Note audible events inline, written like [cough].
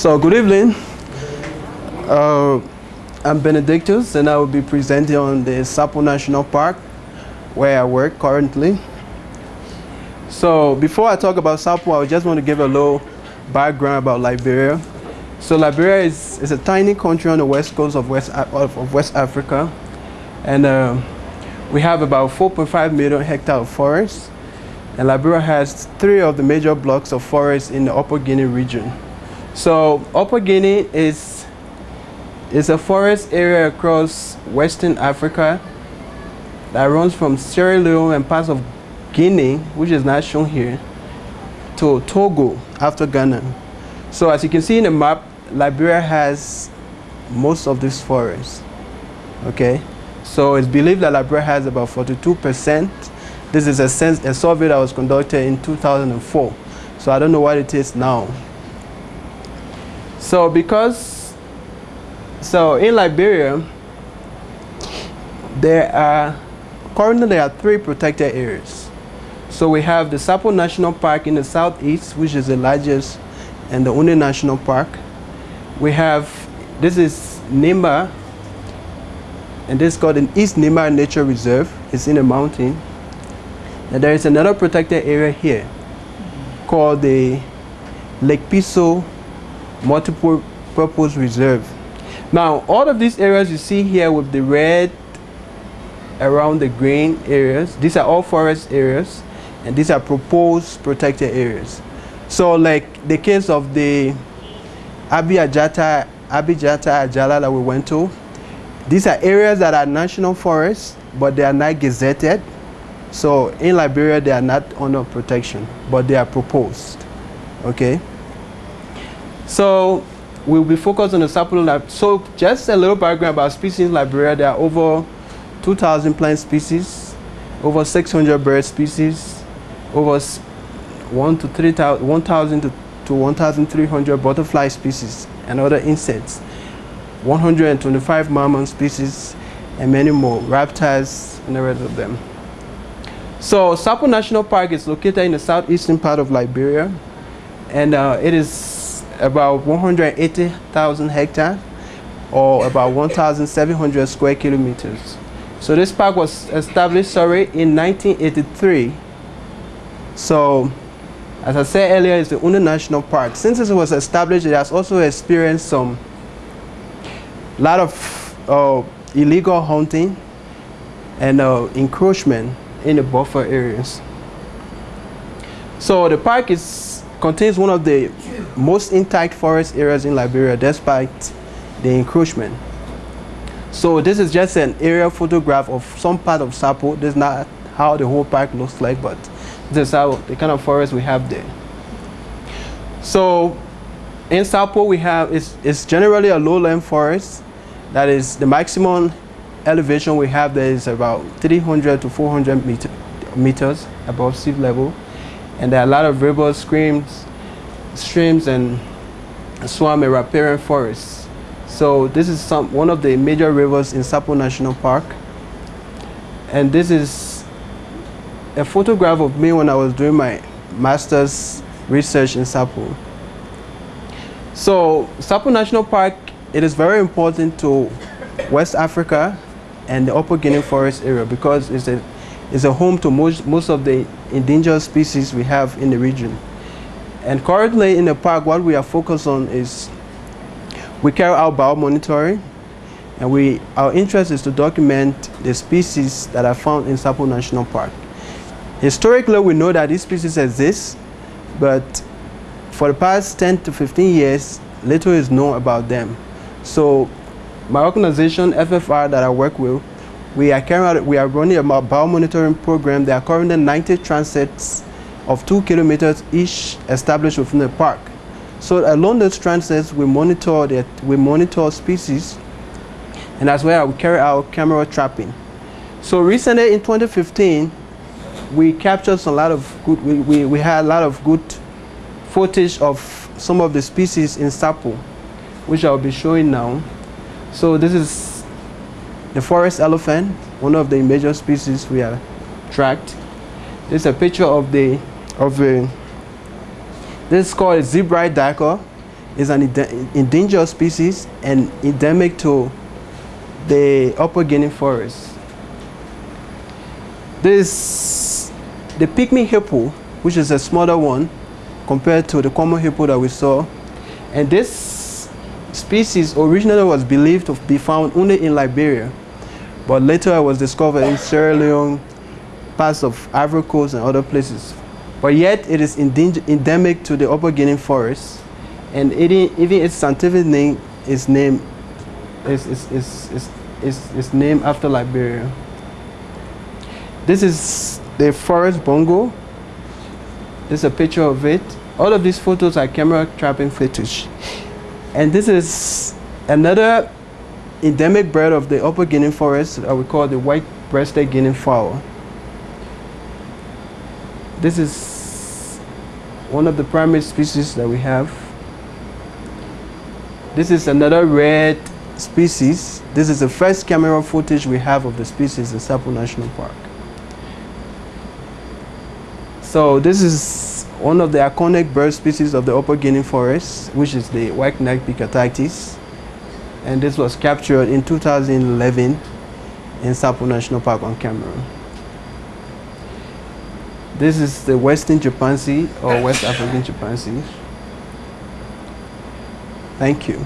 So good evening. Uh, I'm Benedictus and I will be presenting on the Sapo National Park where I work currently. So before I talk about Sapo, I just want to give a little background about Liberia. So Liberia is, is a tiny country on the west coast of West, of, of West Africa. And uh, we have about 4.5 million hectares of forest. And Liberia has three of the major blocks of forest in the Upper Guinea region. So Upper Guinea is, is a forest area across Western Africa that runs from Sierra Leone and parts of Guinea, which is not shown here, to Togo after Ghana. So as you can see in the map, Liberia has most of this forest. Okay, so it's believed that Liberia has about 42%. This is a, sense, a survey that was conducted in 2004. So I don't know what it is now. So because, so in Liberia, there are, currently there are three protected areas. So we have the Sapo National Park in the southeast, which is the largest and the only national park we have, this is Nimba, and this is called an East Nimba Nature Reserve. It's in a mountain. And there is another protected area here called the Lake Piso Multiple Purpose Reserve. Now, all of these areas you see here with the red around the green areas, these are all forest areas, and these are proposed protected areas. So like the case of the Abijata, Abijata Shalla that we went to. These are areas that are national forests, but they are not gazetted. So in Liberia, they are not under protection, but they are proposed. Okay? So we'll be focused on the Sapo. So just a little background about species in Liberia. There are over 2,000 plant species, over 600 bird species, over 1 to 3,000, 1,000 to to 1,300 butterfly species and other insects, 125 mammal species, and many more, reptiles and the rest of them. So Sapo National Park is located in the southeastern part of Liberia, and uh, it is about 180,000 hectares, or about 1,700 square kilometers. So this park was established, sorry, in 1983. So as I said earlier, it's the only national park. Since it was established, it has also experienced some lot of uh, illegal hunting and uh, encroachment in the buffer areas. So the park is, contains one of the most intact forest areas in Liberia despite the encroachment. So this is just an aerial photograph of some part of Sapo. This is not how the whole park looks like, but this is how the kind of forest we have there. So in Sapo we have, it's, it's generally a lowland forest. That is the maximum elevation we have there is about 300 to 400 meter, meters above sea level. And there are a lot of rivers, streams, streams and swamp and riparian forests. So this is some, one of the major rivers in Sapo National Park. And this is a photograph of me when I was doing my master's research in Sapo. So Sapo National Park, it is very important to West Africa and the Upper Guinea Forest area because it's a, it's a home to most, most of the endangered species we have in the region. And currently in the park, what we are focused on is we carry out biomonitoring and we, our interest is to document the species that are found in Sapo National Park. Historically, we know that these species exist, but for the past 10 to 15 years, little is known about them. So my organization, FFR, that I work with, we are, carrying out, we are running a biomonitoring program. There are currently 90 transects of two kilometers each established within the park. So along those transects, we monitor, that, we monitor species, and as well we carry out camera trapping. So recently in 2015, we captured a lot of good, we, we, we had a lot of good footage of some of the species in Sapo, which I'll be showing now. So this is the forest elephant, one of the major species we are tracked. This is a picture of the, of the, this is called a zebra duiker. is an endangered species and endemic to the Upper Guinea forest. This, the pygmy hippo, which is a smaller one compared to the common hippo that we saw, and this species originally was believed to be found only in Liberia, but later it was discovered in Sierra Leone, parts of Ivory Coast and other places. But yet it is endemic to the Upper Guinea forest, and it, even its scientific name is named is, is, is, is, is, is named after Liberia. This is the forest bongo. This is a picture of it. All of these photos are camera trapping footage. [laughs] And this is another endemic bird of the Upper Guinea forest that we call the white-breasted Guinea fowl. This is one of the primate species that we have. This is another red species. This is the first camera footage we have of the species in Sapo National Park. So this is one of the iconic bird species of the Upper Guinea forest, which is the white-necked Picathartes. And this was captured in 2011 in Sapo National Park on camera. This is the Western chimpanzee or West African chimpanzee. Thank you.